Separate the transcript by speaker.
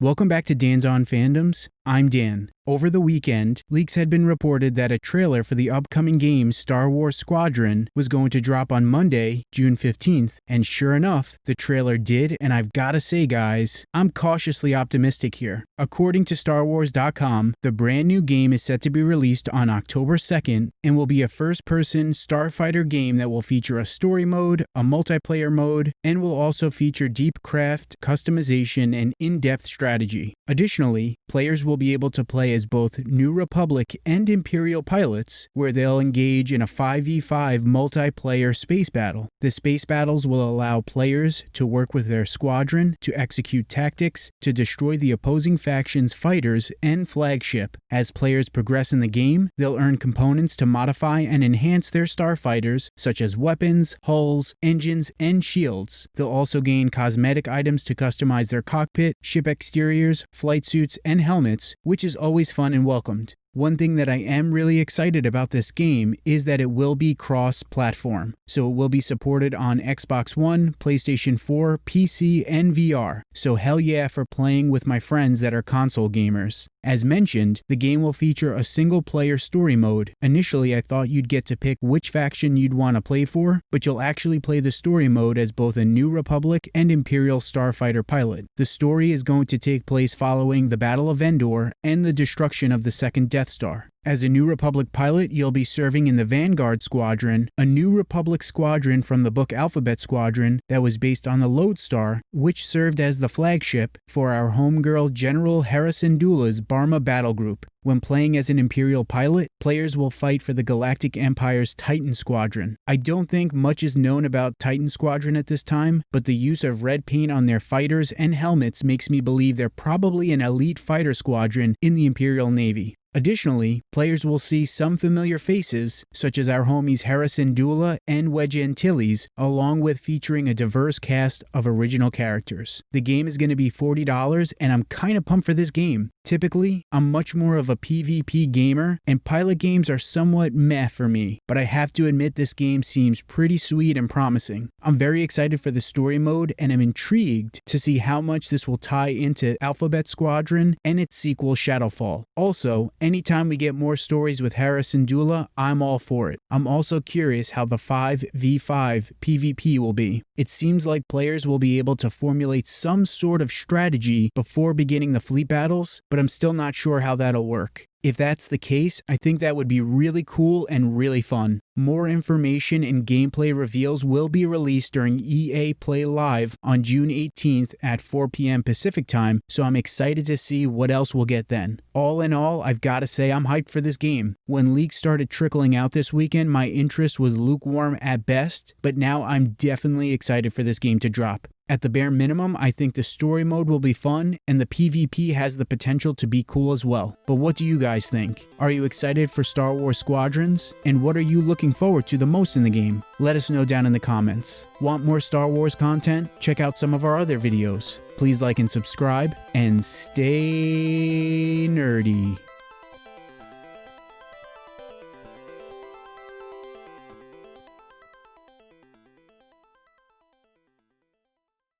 Speaker 1: Welcome back to Dan's On Fandoms. I'm Dan. Over the weekend, leaks had been reported that a trailer for the upcoming game Star Wars Squadron was going to drop on Monday, June 15th, and sure enough, the trailer did, and I've gotta say, guys, I'm cautiously optimistic here. According to StarWars.com, the brand new game is set to be released on October 2nd and will be a first person starfighter game that will feature a story mode, a multiplayer mode, and will also feature deep craft, customization, and in depth strategy. Additionally, players will be able to play as both New Republic and Imperial pilots, where they'll engage in a 5v5 multiplayer space battle. The space battles will allow players to work with their squadron to execute tactics to destroy the opposing faction's fighters and flagship. As players progress in the game, they'll earn components to modify and enhance their starfighters, such as weapons, hulls, engines, and shields. They'll also gain cosmetic items to customize their cockpit, ship exteriors, flight suits, and helmets, which is always fun and welcomed. One thing that I am really excited about this game is that it will be cross platform. So it will be supported on Xbox One, PlayStation 4, PC, and VR. So hell yeah for playing with my friends that are console gamers. As mentioned, the game will feature a single player story mode. Initially, I thought you'd get to pick which faction you'd want to play for, but you'll actually play the story mode as both a New Republic and Imperial starfighter pilot. The story is going to take place following the Battle of Endor and the destruction of the second Death Star. As a New Republic pilot, you'll be serving in the Vanguard Squadron, a New Republic squadron from the book Alphabet Squadron that was based on the Lodestar, which served as the flagship for our homegirl General Hera Syndulla's Barma battle group. When playing as an Imperial pilot, players will fight for the Galactic Empire's Titan Squadron. I don't think much is known about Titan Squadron at this time, but the use of red paint on their fighters and helmets makes me believe they're probably an elite fighter squadron in the Imperial Navy. Additionally, players will see some familiar faces, such as our homies Hera Syndulla and Wedge Antilles, along with featuring a diverse cast of original characters. The game is going to be $40, and I'm kind of pumped for this game. Typically, I'm much more of a PvP gamer, and pilot games are somewhat meh for me, but I have to admit this game seems pretty sweet and promising. I'm very excited for the story mode, and I'm intrigued to see how much this will tie into Alphabet Squadron and its sequel Shadowfall. Also, anytime we get more stories with Hera Syndulla, I'm all for it. I'm also curious how the 5v5 PvP will be. It seems like players will be able to formulate some sort of strategy before beginning the fleet battles, but I'm still not sure how that'll work. If that's the case, I think that would be really cool and really fun. More information and gameplay reveals will be released during EA Play Live on June 18th at 4 p.m. Pacific time, so I'm excited to see what else we'll get then. All in all, I've got to say I'm hyped for this game. When leaks started trickling out this weekend, my interest was lukewarm at best, but now I'm definitely excited for this game to drop. At the bare minimum, I think the story mode will be fun, and the PvP has the potential to be cool as well. But what do you guys think? Are you excited for Star Wars Squadrons? And what are you looking forward to the most in the game? Let us know down in the comments. Want more Star Wars content? Check out some of our other videos. Please like and subscribe, and stay nerdy.